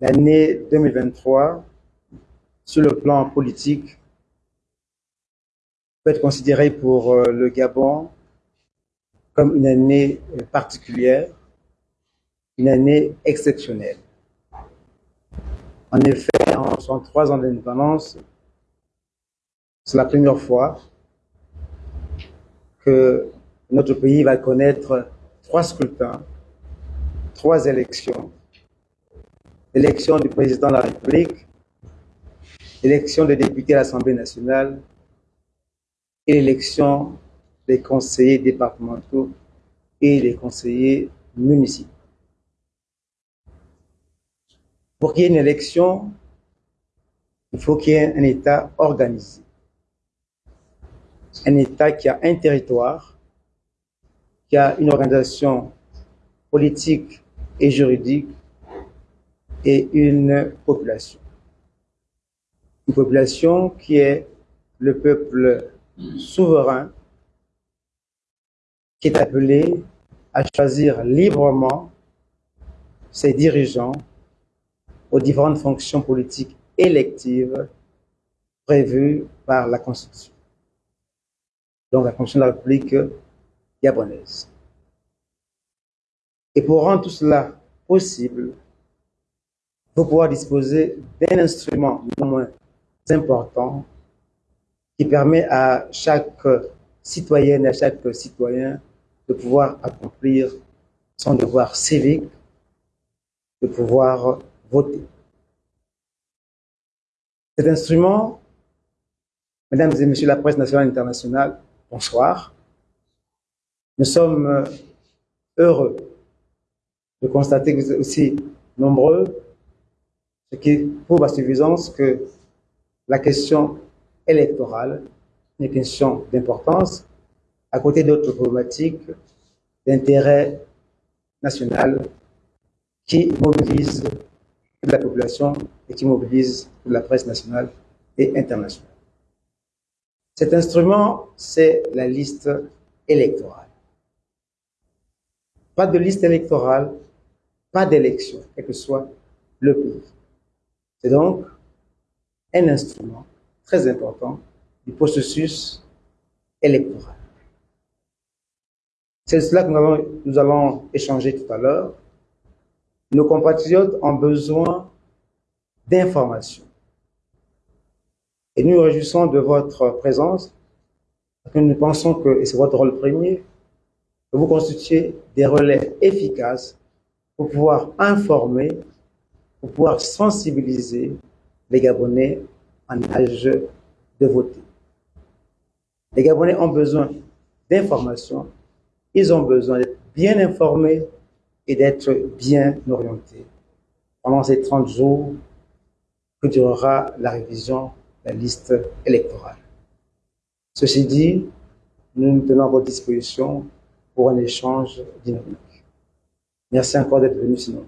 L'année 2023, sur le plan politique, peut être considérée pour euh, le Gabon comme une année particulière, une année exceptionnelle. En effet, en 63 ans d'indépendance, c'est la première fois que notre pays va connaître trois scrutins, trois élections. L'élection du président de la République, l'élection des députés à l'Assemblée nationale et l'élection des conseillers départementaux et des conseillers municipaux. Pour qu'il y ait une élection, il faut qu'il y ait un État organisé. Un État qui a un territoire, qui a une organisation politique et juridique et une population. Une population qui est le peuple souverain qui est appelé à choisir librement ses dirigeants aux différentes fonctions politiques électives prévues par la Constitution. Donc la Constitution de la République gabonaise. Et pour rendre tout cela possible, faut pouvoir disposer d'un instrument non moins important qui permet à chaque citoyenne et à chaque citoyen de pouvoir accomplir son devoir civique, de pouvoir voter. Cet instrument, mesdames et messieurs la presse nationale et internationale, bonsoir. Nous sommes heureux de constater que vous êtes aussi nombreux, ce qui prouve à suffisance que la question électorale est une question d'importance à côté d'autres problématiques d'intérêt national qui mobilisent toute la population et qui mobilisent la presse nationale et internationale. Cet instrument, c'est la liste électorale. Pas de liste électorale, pas d'élection, quel que soit le pays. C'est donc un instrument très important du processus électoral. C'est cela que nous allons, échanger tout à l'heure. Nos compatriotes ont besoin d'informations. Et nous nous réjouissons de votre présence, parce que nous pensons que, et c'est votre rôle premier, que vous constituez des relais efficaces pour pouvoir informer, pour pouvoir sensibiliser les Gabonais en âge de voter. Les Gabonais ont besoin d'informations, ils ont besoin d'être bien informés et d'être bien orientés pendant ces 30 jours que durera la révision de la liste électorale. Ceci dit, nous nous tenons à votre disposition pour un échange dynamique. Merci encore d'être venu sinon.